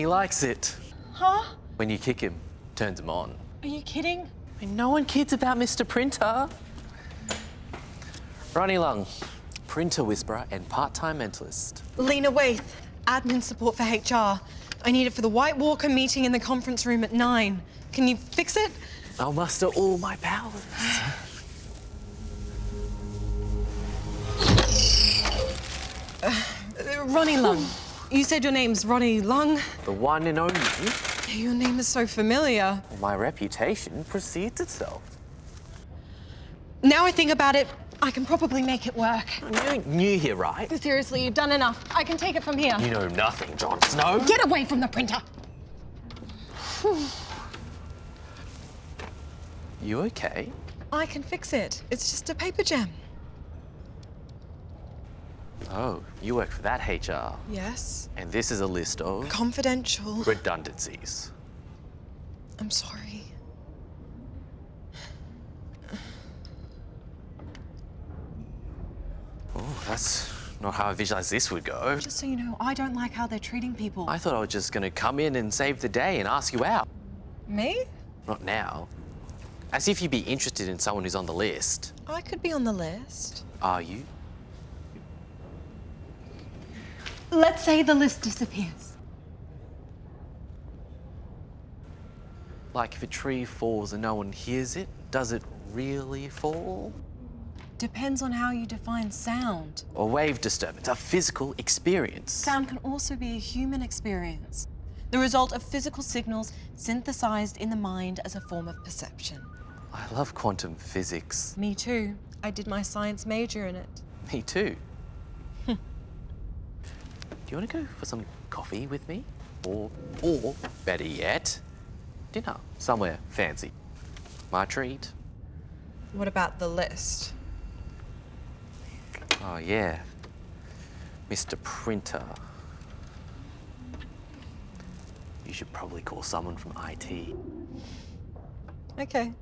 He likes it. Huh? When you kick him, turns him on. Are you kidding? I mean, no one kids about Mr. Printer. Ronnie Lung, printer whisperer and part-time mentalist. Lena Waith, admin support for HR. I need it for the White Walker meeting in the conference room at nine. Can you fix it? I'll muster all my powers. Uh, Ronnie Lung. You said your name's Ronnie Lung. The one and only. Your name is so familiar. My reputation precedes itself. Now I think about it, I can probably make it work. You're new here, right? Seriously, you've done enough. I can take it from here. You know nothing, Jon Snow. Get away from the printer. You okay? I can fix it. It's just a paper jam. Oh, you work for that HR. Yes. And this is a list of Confidential. redundancies. I'm sorry. Oh, that's not how I visualized this would go. Just so you know, I don't like how they're treating people. I thought I was just gonna come in and save the day and ask you out. Me? Not now. As if you'd be interested in someone who's on the list. I could be on the list. Are you? Let's say the list disappears. Like if a tree falls and no one hears it, does it really fall? Depends on how you define sound. A wave disturbance, a physical experience. Sound can also be a human experience, the result of physical signals synthesized in the mind as a form of perception. I love quantum physics. Me too. I did my science major in it. Me too. Do you want to go for some coffee with me? Or, or better yet, dinner somewhere fancy. My treat. What about the list? Oh, yeah. Mr. Printer. You should probably call someone from IT. Okay.